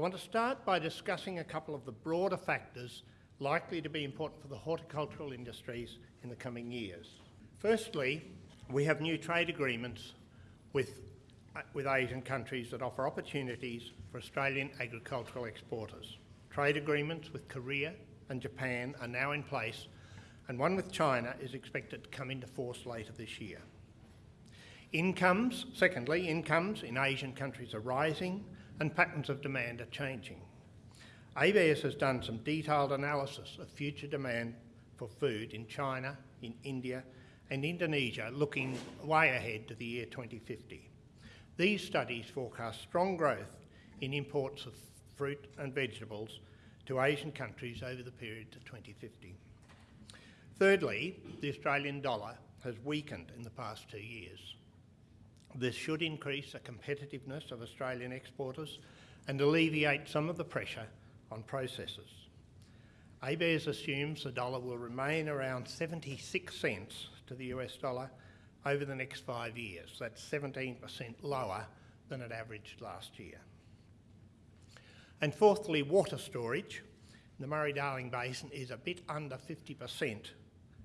I want to start by discussing a couple of the broader factors likely to be important for the horticultural industries in the coming years. Firstly, we have new trade agreements with, uh, with Asian countries that offer opportunities for Australian agricultural exporters. Trade agreements with Korea and Japan are now in place and one with China is expected to come into force later this year. Incomes, secondly, incomes in Asian countries are rising and patterns of demand are changing. ABS has done some detailed analysis of future demand for food in China, in India and Indonesia looking way ahead to the year 2050. These studies forecast strong growth in imports of fruit and vegetables to Asian countries over the period to 2050. Thirdly, the Australian dollar has weakened in the past two years. This should increase the competitiveness of Australian exporters and alleviate some of the pressure on processors. ABARES assumes the dollar will remain around 76 cents to the US dollar over the next five years. That's 17% lower than it averaged last year. And fourthly, water storage. The Murray-Darling Basin is a bit under 50%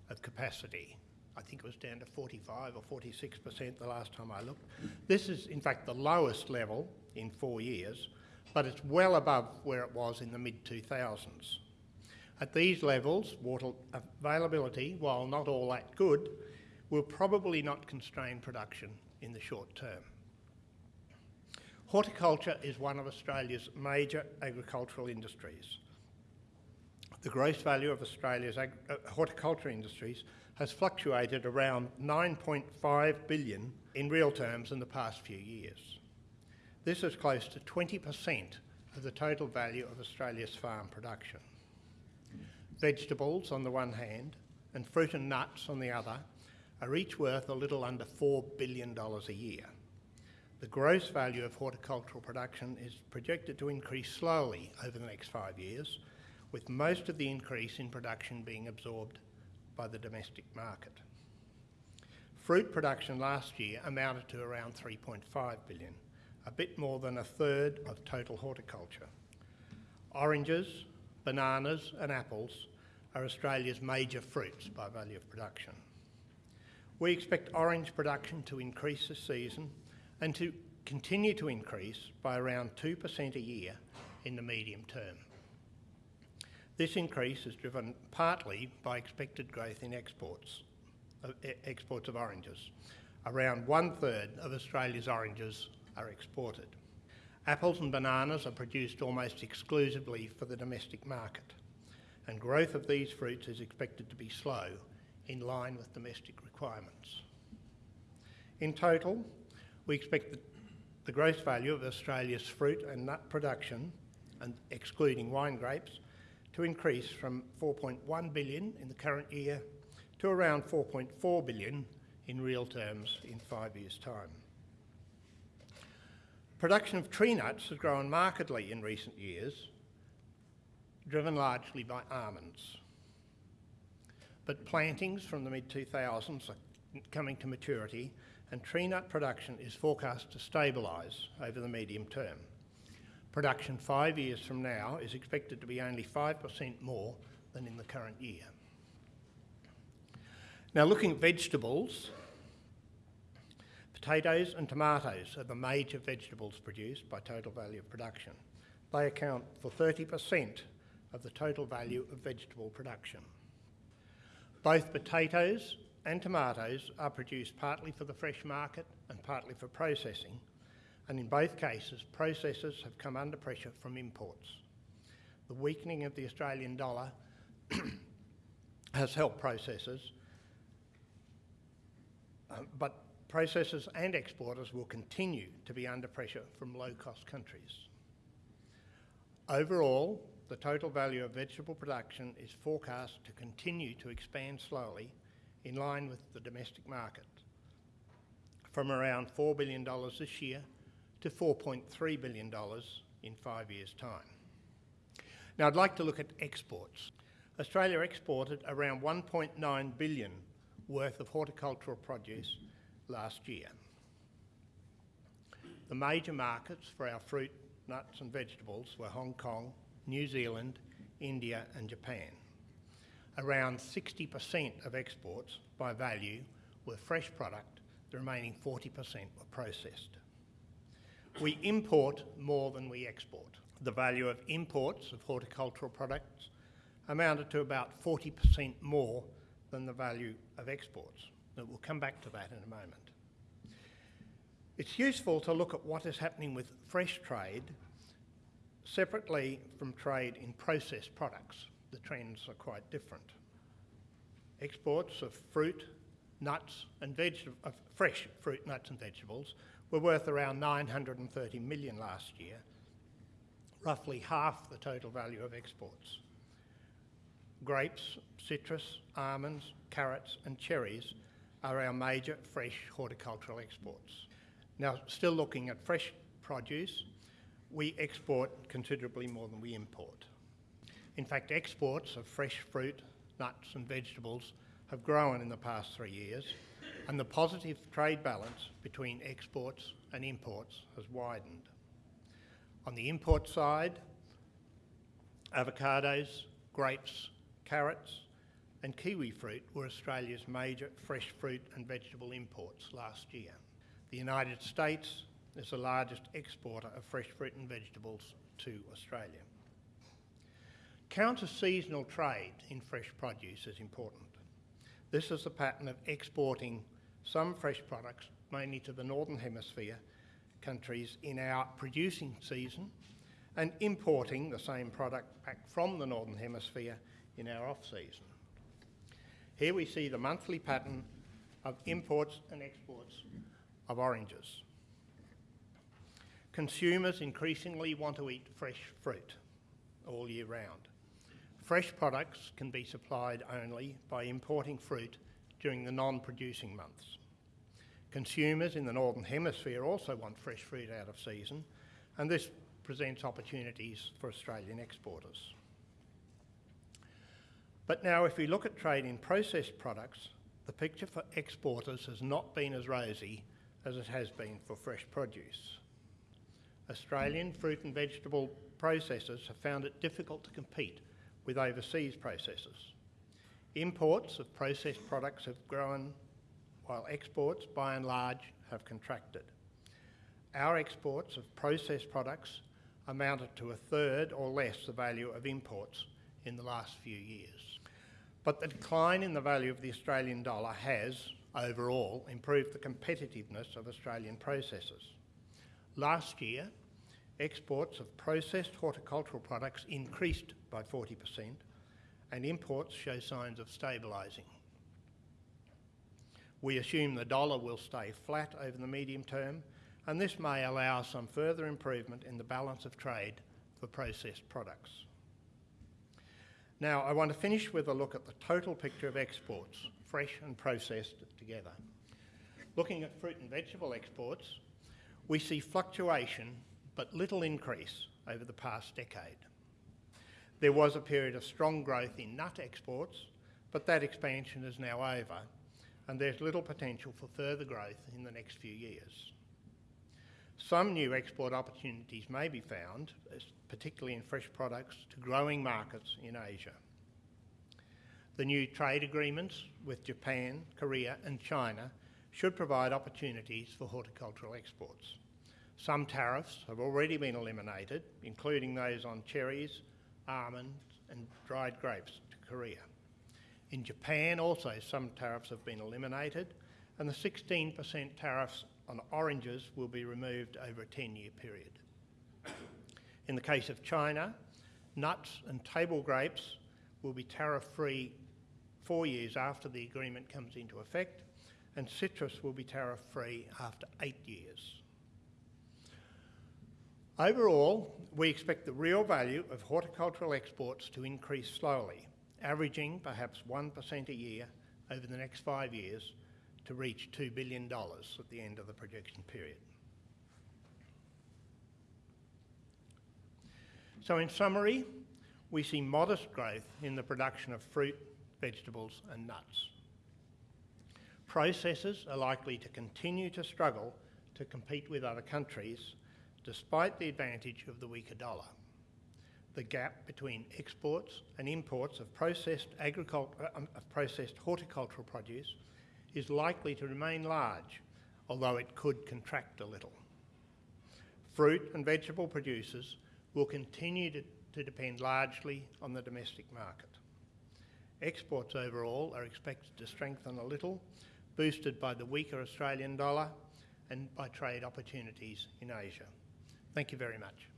of capacity. I think it was down to 45 or 46% the last time I looked. This is, in fact, the lowest level in four years, but it's well above where it was in the mid-2000s. At these levels, water availability, while not all that good, will probably not constrain production in the short term. Horticulture is one of Australia's major agricultural industries. The gross value of Australia's uh, horticulture industries has fluctuated around 9.5 billion in real terms in the past few years. This is close to 20% of the total value of Australia's farm production. Vegetables on the one hand and fruit and nuts on the other are each worth a little under $4 billion a year. The gross value of horticultural production is projected to increase slowly over the next five years, with most of the increase in production being absorbed by the domestic market. Fruit production last year amounted to around 3.5 billion, a bit more than a third of total horticulture. Oranges, bananas and apples are Australia's major fruits by value of production. We expect orange production to increase this season and to continue to increase by around 2% a year in the medium term. This increase is driven partly by expected growth in exports, uh, exports of oranges. Around one third of Australia's oranges are exported. Apples and bananas are produced almost exclusively for the domestic market, and growth of these fruits is expected to be slow, in line with domestic requirements. In total, we expect the, the gross value of Australia's fruit and nut production, and excluding wine grapes, to increase from 4.1 billion in the current year to around 4.4 billion in real terms in five years' time. Production of tree nuts has grown markedly in recent years, driven largely by almonds. But plantings from the mid-2000s are coming to maturity and tree nut production is forecast to stabilise over the medium term. Production five years from now is expected to be only 5% more than in the current year. Now looking at vegetables, potatoes and tomatoes are the major vegetables produced by total value of production. They account for 30% of the total value of vegetable production. Both potatoes and tomatoes are produced partly for the fresh market and partly for processing, and in both cases, processors have come under pressure from imports. The weakening of the Australian dollar has helped processors, uh, but processors and exporters will continue to be under pressure from low-cost countries. Overall, the total value of vegetable production is forecast to continue to expand slowly in line with the domestic market from around $4 billion this year to $4.3 billion in five years' time. Now I'd like to look at exports. Australia exported around 1.9 billion worth of horticultural produce last year. The major markets for our fruit nuts and vegetables were Hong Kong, New Zealand, India and Japan. Around 60% of exports by value were fresh product, the remaining 40% were processed. We import more than we export. The value of imports of horticultural products amounted to about 40% more than the value of exports. But we'll come back to that in a moment. It's useful to look at what is happening with fresh trade separately from trade in processed products. The trends are quite different. Exports of fruit, nuts and vegetables, fresh fruit, nuts and vegetables were worth around 930 million last year, roughly half the total value of exports. Grapes, citrus, almonds, carrots and cherries are our major fresh horticultural exports. Now, still looking at fresh produce, we export considerably more than we import. In fact, exports of fresh fruit, nuts and vegetables have grown in the past three years and the positive trade balance between exports and imports has widened. On the import side, avocados, grapes, carrots and kiwi fruit were Australia's major fresh fruit and vegetable imports last year. The United States is the largest exporter of fresh fruit and vegetables to Australia. Counter-seasonal trade in fresh produce is important. This is the pattern of exporting some fresh products, mainly to the Northern Hemisphere countries in our producing season, and importing the same product back from the Northern Hemisphere in our off-season. Here we see the monthly pattern of imports and exports of oranges. Consumers increasingly want to eat fresh fruit all year round. Fresh products can be supplied only by importing fruit during the non-producing months. Consumers in the Northern Hemisphere also want fresh fruit out of season and this presents opportunities for Australian exporters. But now if we look at trade in processed products, the picture for exporters has not been as rosy as it has been for fresh produce. Australian fruit and vegetable processors have found it difficult to compete with overseas processors. Imports of processed products have grown while exports by and large have contracted. Our exports of processed products amounted to a third or less the value of imports in the last few years. But the decline in the value of the Australian dollar has, overall, improved the competitiveness of Australian processors. Last year, exports of processed horticultural products increased by 40% and imports show signs of stabilising. We assume the dollar will stay flat over the medium term and this may allow some further improvement in the balance of trade for processed products. Now, I want to finish with a look at the total picture of exports, fresh and processed together. Looking at fruit and vegetable exports, we see fluctuation but little increase over the past decade. There was a period of strong growth in nut exports, but that expansion is now over and there's little potential for further growth in the next few years. Some new export opportunities may be found, particularly in fresh products, to growing markets in Asia. The new trade agreements with Japan, Korea and China should provide opportunities for horticultural exports. Some tariffs have already been eliminated, including those on cherries, almonds and dried grapes to Korea. In Japan also some tariffs have been eliminated and the 16% tariffs on oranges will be removed over a 10-year period. In the case of China, nuts and table grapes will be tariff-free four years after the agreement comes into effect and citrus will be tariff-free after eight years. Overall, we expect the real value of horticultural exports to increase slowly, averaging perhaps 1% a year over the next five years to reach $2 billion at the end of the projection period. So in summary, we see modest growth in the production of fruit, vegetables and nuts. Processors are likely to continue to struggle to compete with other countries despite the advantage of the weaker dollar. The gap between exports and imports of processed, um, of processed horticultural produce is likely to remain large, although it could contract a little. Fruit and vegetable producers will continue to, to depend largely on the domestic market. Exports overall are expected to strengthen a little, boosted by the weaker Australian dollar and by trade opportunities in Asia. Thank you very much.